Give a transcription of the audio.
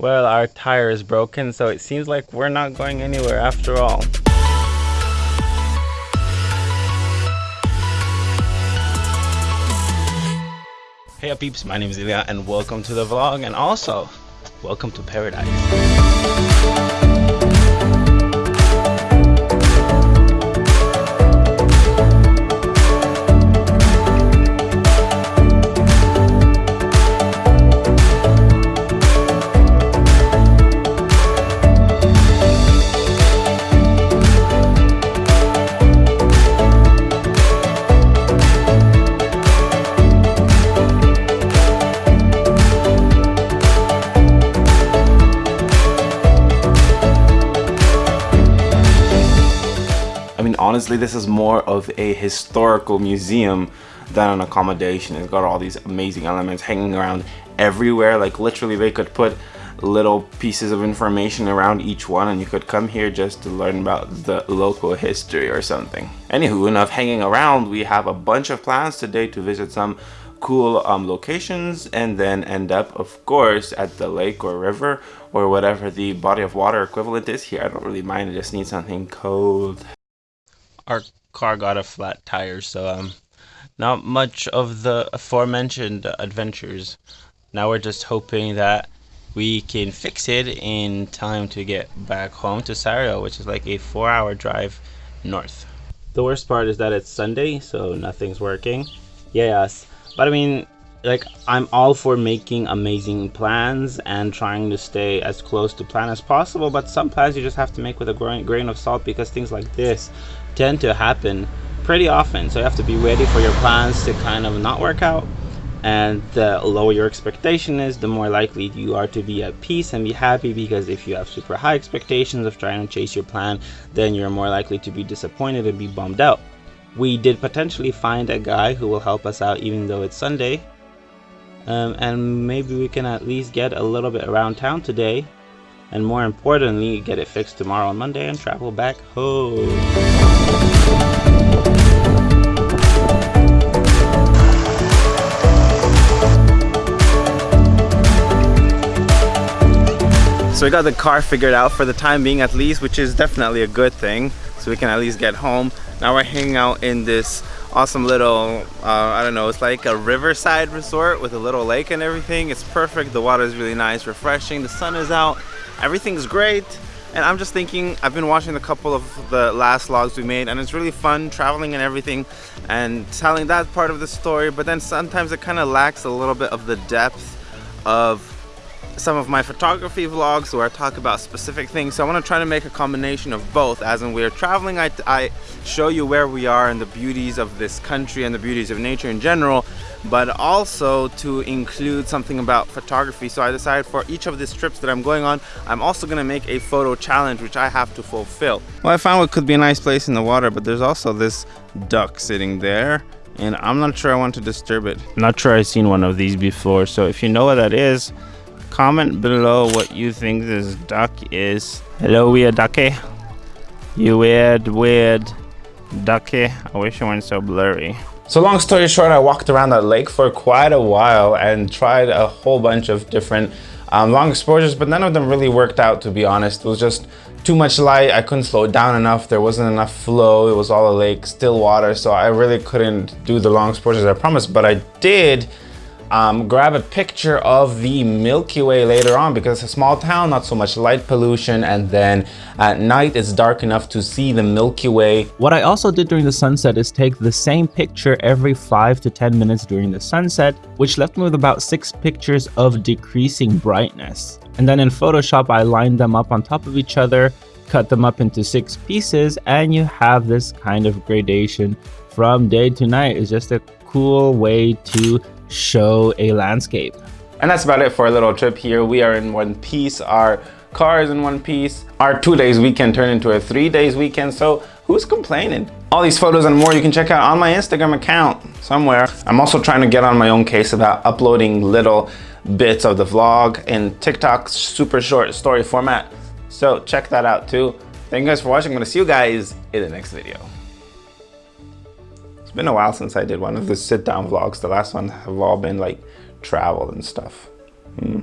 Well, our tire is broken, so it seems like we're not going anywhere after all. Hey up peeps, my name is Ilya and welcome to the vlog and also welcome to paradise. Honestly this is more of a historical museum than an accommodation. It's got all these amazing elements hanging around everywhere. Like literally they could put little pieces of information around each one and you could come here just to learn about the local history or something. Anywho enough hanging around. We have a bunch of plans today to visit some cool um, locations and then end up of course at the lake or river or whatever the body of water equivalent is here. I don't really mind. I just need something cold our car got a flat tire, so um, not much of the aforementioned adventures. Now we're just hoping that we can fix it in time to get back home to Sario, which is like a four-hour drive north. The worst part is that it's Sunday, so nothing's working. Yes, but I mean, like I'm all for making amazing plans and trying to stay as close to plan as possible but some plans you just have to make with a grain of salt because things like this tend to happen pretty often. So you have to be ready for your plans to kind of not work out. And the lower your expectation is the more likely you are to be at peace and be happy because if you have super high expectations of trying to chase your plan then you're more likely to be disappointed and be bummed out. We did potentially find a guy who will help us out even though it's sunday. Um, and maybe we can at least get a little bit around town today. And more importantly get it fixed tomorrow on Monday and travel back home. So we got the car figured out for the time being at least, which is definitely a good thing. So we can at least get home. Now we're hanging out in this awesome little, uh, I don't know, it's like a riverside resort with a little lake and everything. It's perfect. The water is really nice, refreshing. The sun is out. Everything's great. And I'm just thinking, I've been watching a couple of the last vlogs we made and it's really fun traveling and everything and telling that part of the story. But then sometimes it kind of lacks a little bit of the depth of some of my photography vlogs where I talk about specific things. So I want to try to make a combination of both. As in we're traveling, I, I show you where we are and the beauties of this country and the beauties of nature in general, but also to include something about photography. So I decided for each of these trips that I'm going on, I'm also going to make a photo challenge, which I have to fulfill. Well, I found what could be a nice place in the water, but there's also this duck sitting there and I'm not sure I want to disturb it. not sure I've seen one of these before, so if you know what that is, comment below what you think this duck is. Hello, weird ducky. You weird, weird ducky. I wish it weren't so blurry. So long story short, I walked around that lake for quite a while and tried a whole bunch of different um, long exposures, but none of them really worked out, to be honest. It was just too much light. I couldn't slow it down enough. There wasn't enough flow. It was all a lake, still water. So I really couldn't do the long exposures I promised, but I did um, grab a picture of the Milky Way later on because it's a small town, not so much light pollution, and then at night it's dark enough to see the Milky Way. What I also did during the sunset is take the same picture every 5 to 10 minutes during the sunset, which left me with about 6 pictures of decreasing brightness. And then in Photoshop I lined them up on top of each other, cut them up into 6 pieces, and you have this kind of gradation from day to night. It's just a cool way to show a landscape. And that's about it for a little trip here. We are in one piece. Our car is in one piece. Our two days weekend turned into a three days weekend. So who's complaining? All these photos and more you can check out on my Instagram account somewhere. I'm also trying to get on my own case about uploading little bits of the vlog in TikTok's super short story format. So check that out too. Thank you guys for watching. I'm gonna see you guys in the next video. It's been a while since I did one of the sit down vlogs. The last one have all been like travel and stuff. Hmm.